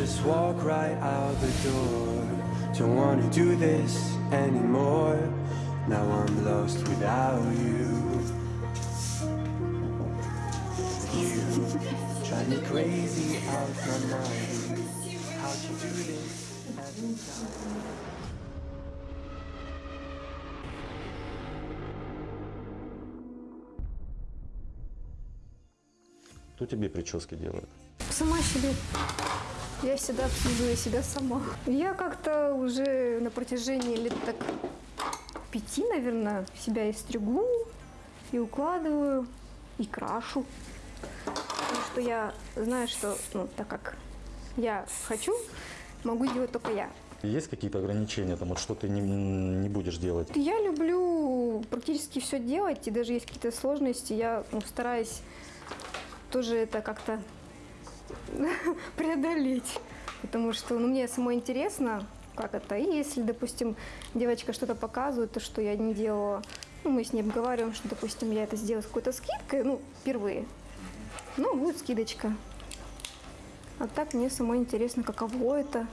just walk right out the door. Don't wanna do this anymore. Now I'm lost without you. You drive me crazy out my mind. How'd you do this every time? Кто тебе прически делает? Сама себе. Я всегда обслуживаю себя сама. Я как-то уже на протяжении лет так пяти, наверное, себя и стригу, и укладываю, и крашу. Потому что я знаю, что, ну, так как я хочу, могу делать только я. Есть какие-то ограничения, там, вот что ты не, не будешь делать? Я люблю практически все делать, и даже есть какие-то сложности, я ну, стараюсь тоже это как-то преодолеть. Потому что ну, мне самой интересно, как это. И если, допустим, девочка что-то показывает, то, что я не делала, ну, мы с ней обговариваем, что, допустим, я это сделаю с какой-то скидкой, ну, впервые, ну, будет скидочка. А так мне самой интересно, каково это.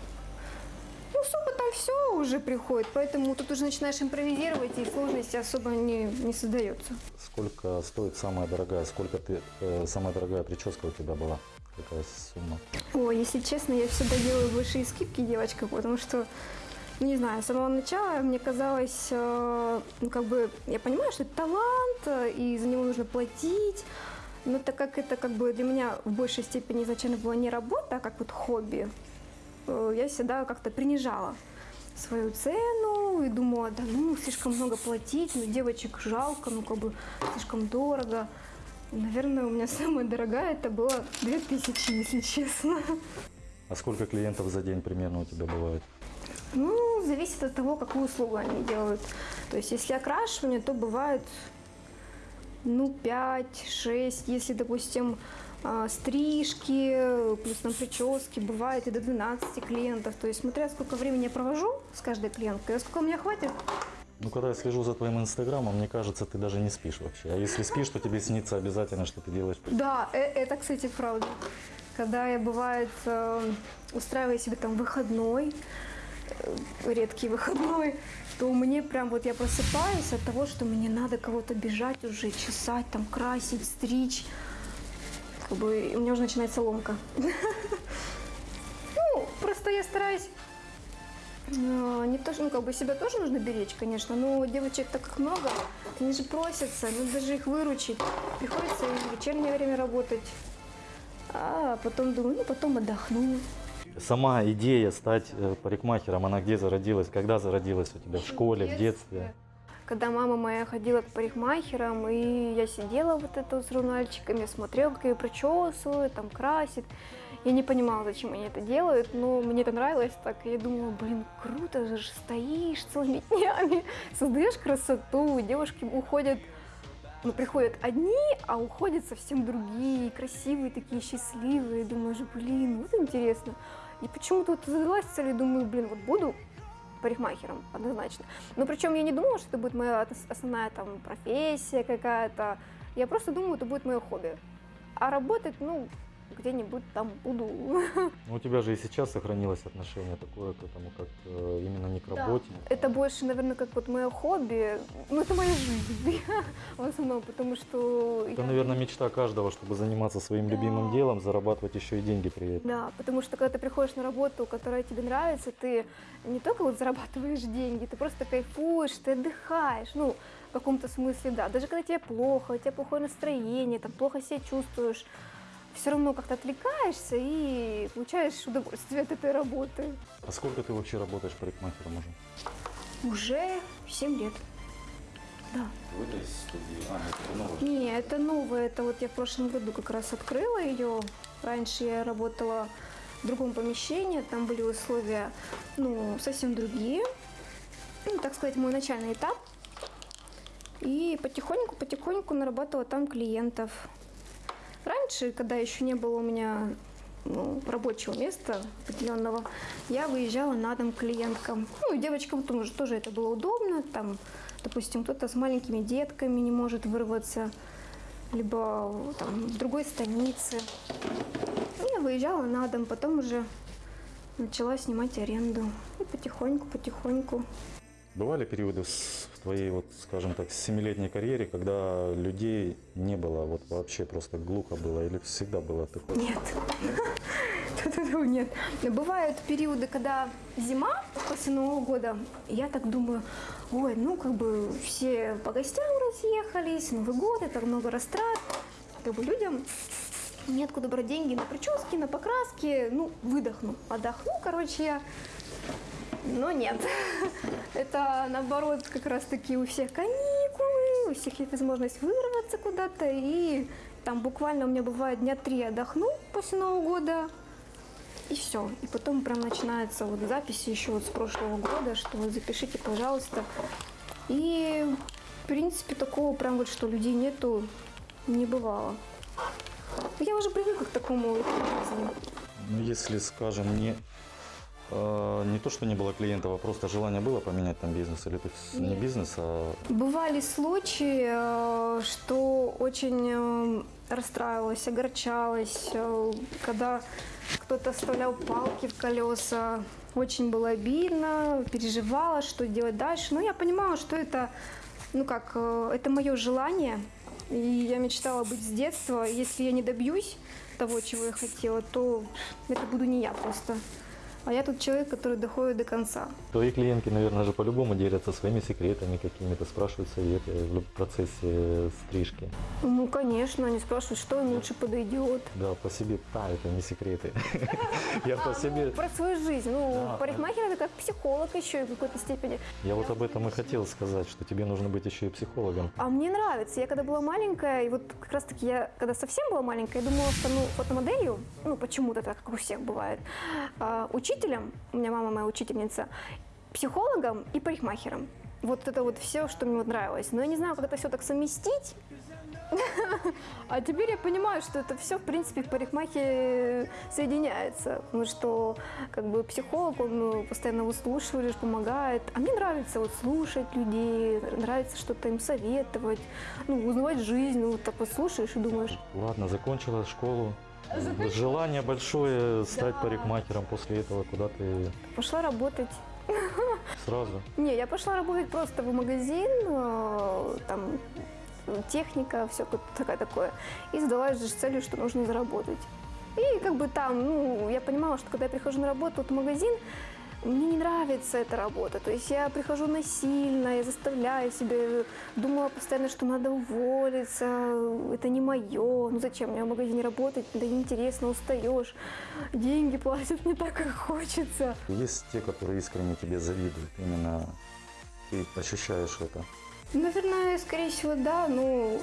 Ну, с опытом все уже приходит, поэтому тут уже начинаешь импровизировать, и сложности особо не, не создается. Сколько стоит самая дорогая? Сколько ты, э, самая дорогая прическа у тебя была? Какая сумма? Ой, если честно, я всегда делаю большие скидки девочкам, потому что, ну, не знаю, с самого начала мне казалось, э, ну, как бы, я понимаю, что это талант, э, и за него нужно платить, но так как это как бы для меня в большей степени изначально была не работа, а как вот хобби, э, я всегда как-то принижала свою цену и думала, да ну, слишком много платить, ну, девочек жалко, ну, как бы слишком дорого. Наверное, у меня самая дорогая это было 2000, если честно. А сколько клиентов за день примерно у тебя бывает? Ну, зависит от того, какую услугу они делают. То есть, если окрашивание, то бывает, ну, 5-6. Если, допустим, а, стрижки, плюс там прически, бывает и до 12 клиентов. То есть, смотря сколько времени я провожу с каждой клиенткой, а сколько у меня хватит, Ну, когда я слежу за твоим инстаграмом, мне кажется, ты даже не спишь вообще. А если спишь, то тебе снится обязательно, что ты делаешь. Да, э- это, кстати, правда. Когда я, бывает, э, устраиваю себе там выходной, э, редкий выходной, то мне прям вот я просыпаюсь от того, что мне надо кого-то бежать уже, чесать, там, красить, стричь. Как бы у меня уже начинается ломка. Ну, просто я стараюсь не то, что, ну, как бы себя тоже нужно беречь, конечно, но девочек так как много, они же просятся, ну, даже их выручить. Приходится и в вечернее время работать. А потом думаю, ну, потом отдохну. Сама идея стать э, парикмахером, она где зародилась? Когда зародилась у тебя? В школе, в детстве? Когда мама моя ходила к парикмахерам, и я сидела вот это с журнальчиками, смотрела, как ее причесывают, там красит. Я не понимала, зачем они это делают, но мне это нравилось так. Я думала, блин, круто же, стоишь целыми днями, создаешь красоту, девушки уходят, ну, приходят одни, а уходят совсем другие, красивые такие, счастливые. Думаешь, блин, вот интересно. И почему-то вот задалась целью, думаю, блин, вот буду парикмахером однозначно. Но причем я не думала, что это будет моя ос- основная там профессия какая-то. Я просто думала, это будет мое хобби. А работать, ну, где-нибудь там буду. Ну, у тебя же и сейчас сохранилось отношение такое к этому, как э, именно не к Да. работе. Это больше, наверное, как вот мое хобби. Ну, это моя жизнь в основном, потому что... Это, я- наверное, мечта каждого, чтобы заниматься своим любимым делом, зарабатывать еще и деньги при этом. Да, потому что когда ты приходишь на работу, которая тебе нравится, ты не только вот зарабатываешь деньги, ты просто кайфуешь, ты отдыхаешь, ну, в каком-то смысле, да. Даже когда тебе плохо, у тебя плохое настроение, там плохо себя чувствуешь, все равно как-то отвлекаешься и получаешь удовольствие от этой работы. А сколько ты вообще работаешь парикмахером уже? Уже 7 лет. Да. В этой студии? А, это новое. Не, это новое. Это вот я в прошлом году как раз открыла ее. Раньше я работала в другом помещении, там были условия, ну, совсем другие. Ну, так сказать, мой начальный этап. И потихоньку-потихоньку нарабатывала там клиентов. Раньше, когда еще не было у меня ну, рабочего места определенного, я выезжала на дом клиенткам. Ну, и девочкам тоже, тоже это было удобно. Там, допустим, кто-то с маленькими детками не может вырваться, либо там, в другой станице. Я выезжала на дом, потом уже начала снимать аренду. И потихоньку, потихоньку. Бывали периоды в твоей, вот, скажем так, семилетней карьере, когда людей не было, вот вообще просто глухо было, или всегда было такое? Нет. Нет. Бывают периоды, когда зима после Нового года, я так думаю, ой, ну как бы все по гостям разъехались, Новый год, это много растрат, как бы людям неоткуда брать деньги на прически, на покраски, ну, выдохну, отдохну, короче, я. Но нет. Это наоборот как раз таки у всех каникулы, у всех есть возможность вырваться куда-то. И там буквально у меня бывает дня три отдохну после Нового года. И все. И потом прям начинается вот записи еще вот с прошлого года, что вот запишите, пожалуйста. И в принципе такого прям вот, что людей нету, не бывало. Я уже привыкла к такому жизни. Ну, если, скажем, не, не то, что не было клиентов, а просто желание было поменять там бизнес, или это с- не бизнес, а Бывали случаи, э, что очень э, расстраивалась, огорчалась, э, когда кто-то вставлял палки в колеса. Очень было обидно, переживала, что делать дальше. Но я понимала, что это, ну как, э, это мое желание. И я мечтала быть с детства. Если я не добьюсь того, чего я хотела, то это буду не я просто. А я тот человек, который доходит до конца. твои клиентки, наверное, же по-любому делятся своими секретами какими-то, спрашивают советы в процессе стрижки. Ну, конечно, они спрашивают, что им лучше подойдет. Да, по себе, да, это не секреты. Я по себе, Про свою жизнь. Ну, парикмахер это как психолог еще и в какой-то степени. я вот об этом и хотел сказать, что тебе нужно быть еще и психологом. А мне нравится. Я когда была маленькая, и вот как раз таки я, когда совсем была маленькая, я думала, стану фотомоделью. Ну, почему-то так, как у всех бывает. А, учителем, у меня мама моя учительница, психологом и парикмахером. Вот это вот все, что мне вот нравилось. Но я не знаю, как это все так совместить. А теперь я понимаю, что это все, в принципе, в парикмахе соединяется. Потому что, как бы, психолог, он ну, постоянно выслушиваешь, помогает. А мне нравится вот слушать людей, нравится что-то им советовать, ну, узнавать жизнь. Ну, вот так вот слушаешь и думаешь, Ладно, закончила школу. Желание большое стать Да. парикмахером. После этого куда ты пошла работать. сразу? Не, я пошла работать просто в магазин, э, там техника, все такое такое. И задалась же с целью, что нужно заработать. И как бы там, ну, я понимала, что когда я прихожу на работу вот магазин, мне не нравится эта работа. То есть я прихожу насильно, я заставляю себя, думала постоянно, что надо уволиться, это не мое. Ну зачем мне в магазине работать, да неинтересно, устаешь, деньги платят не так, как хочется. Есть те, которые искренне тебе завидуют. Именно ты ощущаешь это. Наверное, скорее всего, да. Ну,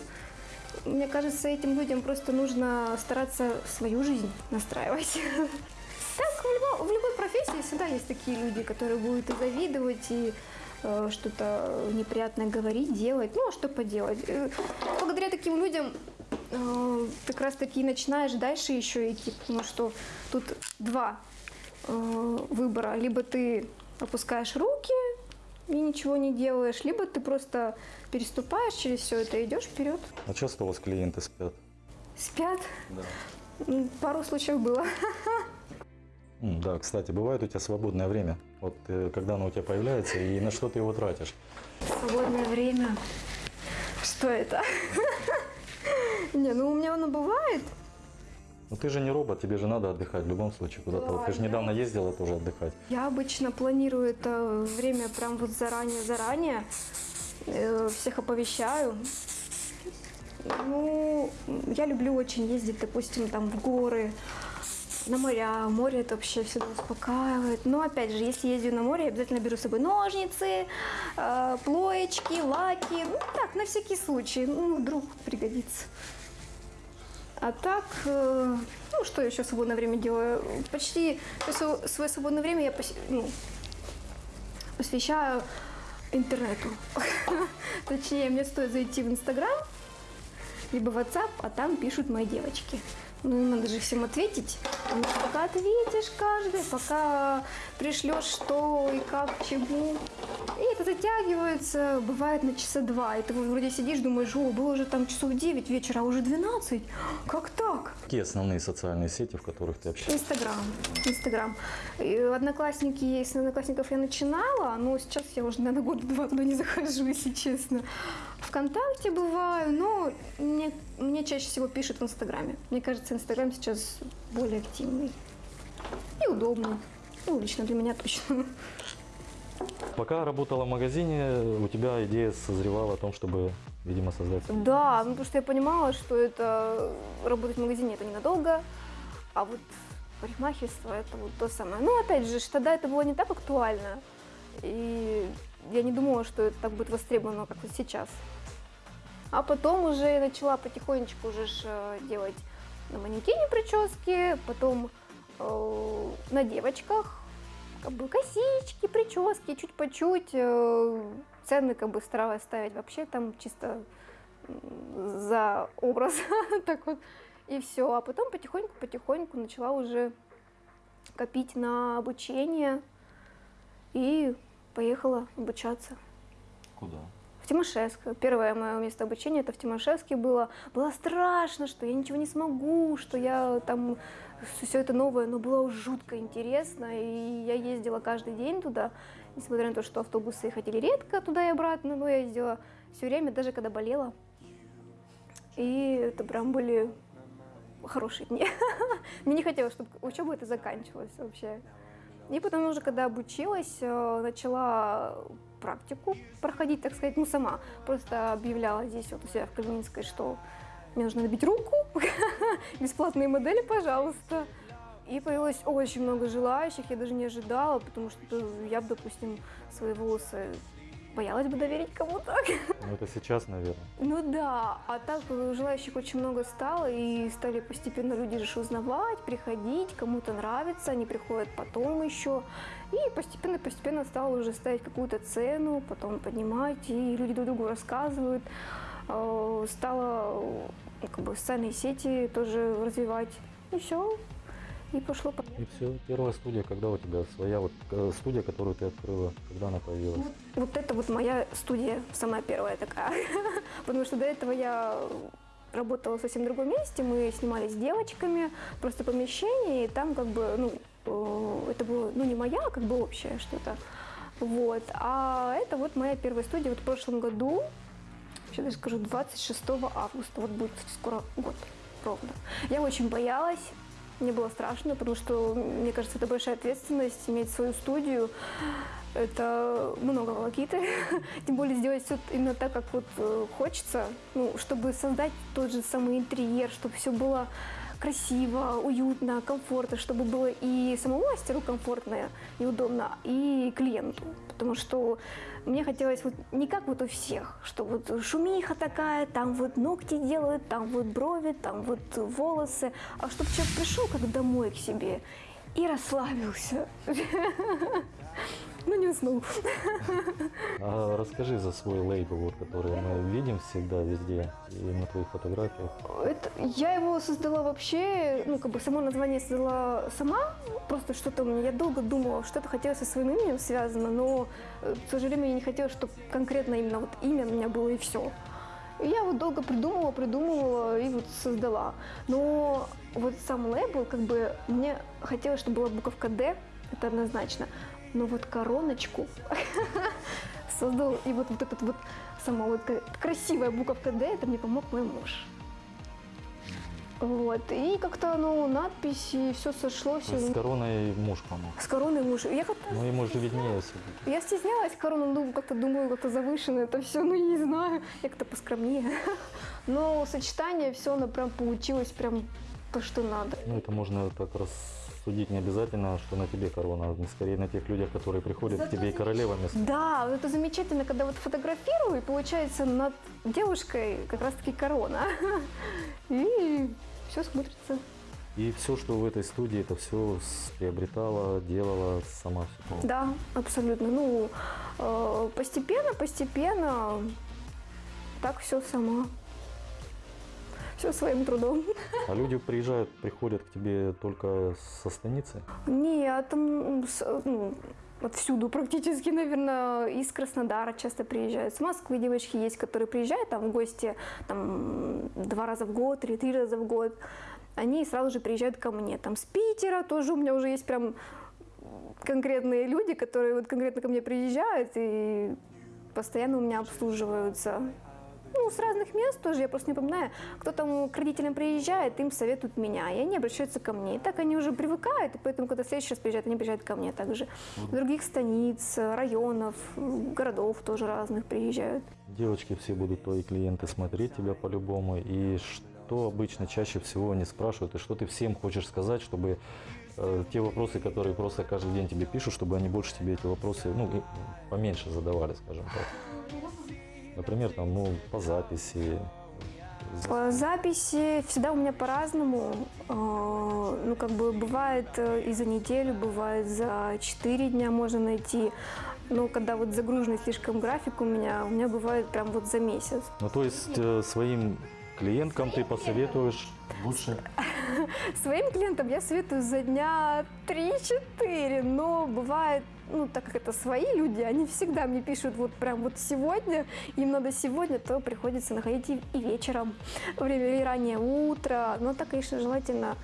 мне кажется, этим людям просто нужно стараться свою жизнь настраивать. профессии всегда есть такие люди, которые будут и завидовать, и э, что-то неприятное говорить, делать. Ну, а что поделать? Э, Благодаря таким людям э, как раз таки и начинаешь дальше еще идти, потому что тут два э, выбора. Либо ты опускаешь руки и ничего не делаешь, либо ты просто переступаешь через все это и идешь вперед. А часто у вас клиенты спят? Спят. Да. Пару случаев было. Да, кстати, бывает у тебя свободное время. Вот э, когда оно у тебя появляется и на что ты его тратишь? Свободное время. Что это? Не, ну у меня оно бывает. Ну ты же не робот, тебе же надо отдыхать в любом случае куда-то. Вот ты же недавно ездила тоже отдыхать. Я обычно планирую это время прям вот заранее-заранее. Э, Всех оповещаю. Ну, я люблю очень ездить, допустим, там в горы, на моря. Море это вообще всегда успокаивает. Но опять же, если езжу на море, я обязательно беру с собой ножницы, э, плоечки, лаки. Ну так, на всякий случай. Ну, вдруг пригодится. А так, э, ну, что я еще в свободное время делаю? Почти свое свободное время я пос- ну, посвящаю интернету. Точнее, мне стоит зайти в Инстаграм, либо WhatsApp, а там пишут мои девочки. Ну, надо же всем ответить. Потому что пока ответишь каждый, пока пришлешь что и как, чему. И это затягивается, бывает на часа два. И ты вроде сидишь, думаешь, о, было уже там часов 9 вечера, а уже 12. Как так? Какие основные социальные сети, в которых ты общаешься? Инстаграм. Инстаграм. Одноклассники есть, с одноклассников я начинала, но сейчас я уже, наверное, года два туда не захожу, если честно. Вконтакте бываю, но мне, мне чаще всего пишут в Инстаграме. Мне кажется, Инстаграм сейчас более активный и удобный. Ну, лично для меня точно. Пока работала в магазине, у тебя идея созревала о том, чтобы, видимо, создать... Да, ну потому что я понимала, что это работать в магазине это ненадолго, а вот парикмахерство это вот то самое. Ну, опять же, тогда это было не так актуально. И я не думала, что это так будет востребовано, как вот сейчас. А потом уже я начала потихонечку уже ж, э, делать на манекене прически, потом э, на девочках, как бы косички, прически, чуть по чуть. э, цены как бы старалась ставить вообще там чисто за образ, так вот, и все. А потом потихоньку-потихоньку начала уже копить на обучение и поехала обучаться. Куда? В Тимошевск. Первое мое место обучения это в Тимошевске было. Было страшно, что я ничего не смогу, что я там все это новое, но было жутко интересно. И я ездила каждый день туда, несмотря на то, что автобусы ходили редко туда и обратно, но я ездила все время, даже когда болела. И это прям были хорошие дни. Мне не хотелось, чтобы учеба это заканчивалась вообще. И потом уже, когда обучилась, э, начала практику проходить, так сказать, ну сама. Просто объявляла здесь вот у себя в Калининской, что мне нужно набить руку, бесплатные модели, пожалуйста. И появилось очень много желающих, я даже не ожидала, потому что я бы, допустим, свои волосы боялась бы доверить кому-то. Ну, это сейчас, наверное. Ну да, а так э, желающих очень много стало, и стали постепенно люди же узнавать, приходить, кому-то нравится, они приходят потом еще. И постепенно-постепенно стало уже ставить какую-то цену, потом поднимать, и люди друг другу рассказывают. Э, Стало э, как бы социальные сети тоже развивать. И все. И пошло по И все, первая студия, когда у тебя своя вот э, студия, которую ты открыла, когда она появилась? Вот это вот моя студия, самая первая такая. Потому что до этого я работала в совсем другом месте, мы снимали с девочками, просто помещение, и там как бы, ну, э, это было, ну, не моя, а как бы общее что-то. Вот. А это вот моя первая студия вот в прошлом году, сейчас даже скажу, 26 августа, вот будет скоро год ровно. Я очень боялась, мне было страшно, потому что, мне кажется, это большая ответственность иметь свою студию. Это много волокиты. Тем более сделать все именно так, как вот э, хочется. Ну, чтобы создать тот же самый интерьер, чтобы все было красиво, уютно, комфортно, чтобы было и самому мастеру комфортно и удобно, и клиенту. Потому что мне хотелось вот не как вот у всех, что вот шумиха такая, там вот ногти делают, там вот брови, там вот волосы, а чтобы человек пришел как домой к себе и расслабился. Ну, не уснул. А расскажи за свой лейбл, вот, который мы видим всегда везде и на твоих фотографиях. Это, я его создала вообще, ну, как бы само название создала сама, просто что-то у меня, я долго думала, что-то хотела со своим именем связано, но, э, к сожалению, я не хотела, чтобы конкретно именно вот имя у меня было и все. И я вот долго придумывала, придумывала и вот создала. Но вот сам лейбл, как бы, мне хотелось, чтобы была буковка «Д», это однозначно, но вот короночку создал, и вот, вот этот вот сама вот красивая буковка «Д», это мне помог мой муж. Вот, и как-то, ну, надписи, все сошлось. С короной муж помог. С короной муж. Я как-то Ну, ему же виднее все. я стеснялась корону, ну, как-то думаю, как-то завышено это все, ну, не знаю, я как-то поскромнее. Но сочетание, все, оно прям получилось прям то, что надо. Ну, это можно так рассудить не обязательно, что на тебе корона, а скорее на тех людях, которые приходят к тебе и королева место. Да, это замечательно, когда вот фотографирую, и получается над девушкой как раз-таки корона. И все смотрится. И все, что в этой студии, это все приобретала, делала сама. Да, абсолютно. Ну, э, постепенно, постепенно, так все сама. Все своим трудом. А люди приезжают, приходят к тебе только со станицы? Нет, ну, отсюду практически, наверное, из Краснодара часто приезжают. С Москвы девочки есть, которые приезжают там в гости там, два раза в год или три раза в год. Они сразу же приезжают ко мне. Там с Питера тоже у меня уже есть прям конкретные люди, которые вот конкретно ко мне приезжают и постоянно у меня обслуживаются. Ну, с разных мест тоже, я просто не помню. Кто там к родителям приезжает, им советуют меня, и они обращаются ко мне. И так они уже привыкают, и поэтому, когда в следующий раз приезжают, они приезжают ко мне также. Других станиц, районов, городов тоже разных приезжают. Девочки все будут твои клиенты смотреть тебя по-любому. И что обычно чаще всего они спрашивают, и что ты всем хочешь сказать, чтобы э, те вопросы, которые просто каждый день тебе пишут, чтобы они больше тебе эти вопросы, ну, поменьше задавали, скажем так. Например, там, ну, по записи. По записи всегда у меня по-разному. Э, Ну, как бы бывает э, и за неделю, бывает за 4 дня можно найти. Но когда вот загруженный слишком график у меня, у меня бывает прям вот за месяц. Ну, то есть э, своим клиенткам ты посоветуешь лучше Своим клиентам я советую за дня 3-4, но бывает, ну, так как это свои люди, они всегда мне пишут вот прям вот сегодня, им надо сегодня, то приходится находить и, и вечером, время или раннее утро, но так, конечно, желательно,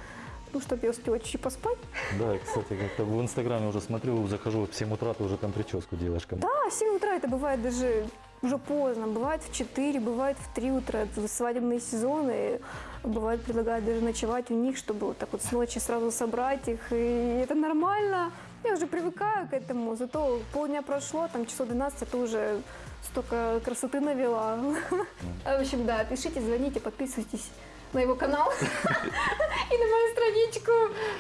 ну, чтобы я успела чуть-чуть поспать. Да, кстати, как-то в Инстаграме уже смотрю, захожу в 7 утра, ты уже там прическу делаешь. Да, в 7 утра это бывает даже уже поздно, бывает в 4, бывает в 3 утра, это свадебные сезоны, бывает предлагают даже ночевать у них, чтобы вот так вот с ночи сразу собрать их, и это нормально, я уже привыкаю к этому, зато полдня прошло, там часов 12, это уже столько красоты навела. В общем, да, пишите, звоните, подписывайтесь на его канал и на мою страничку,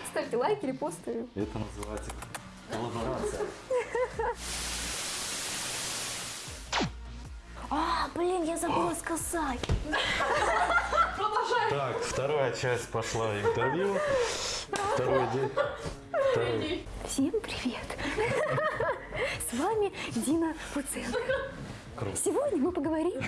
ставьте лайки, репосты. Это называется коллаборация. А, блин, я забыла сказать. Так, вторая часть пошла интервью. Второй день. Второй. Всем привет! С вами Дина Пуценко. Сегодня мы поговорим